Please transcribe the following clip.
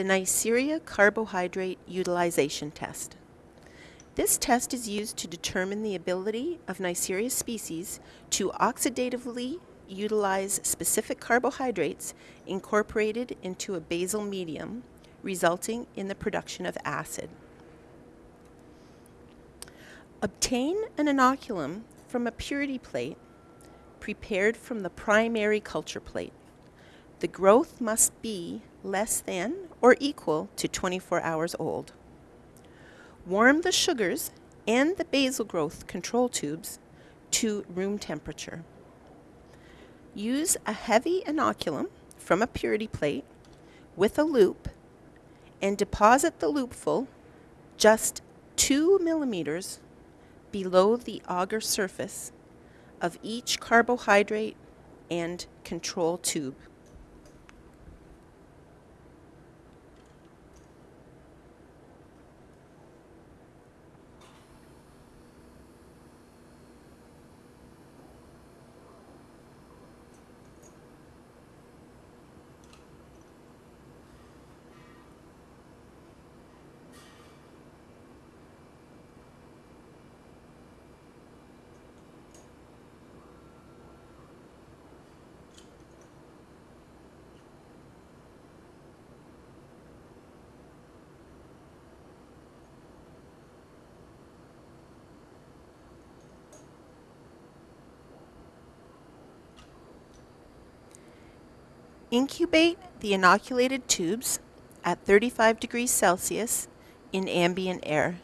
the Neisseria carbohydrate utilization test. This test is used to determine the ability of Neisseria species to oxidatively utilize specific carbohydrates incorporated into a basal medium, resulting in the production of acid. Obtain an inoculum from a purity plate prepared from the primary culture plate. The growth must be less than or equal to 24 hours old. Warm the sugars and the basal growth control tubes to room temperature. Use a heavy inoculum from a purity plate with a loop and deposit the loopful just 2 millimeters below the agar surface of each carbohydrate and control tube. Incubate the inoculated tubes at 35 degrees Celsius in ambient air.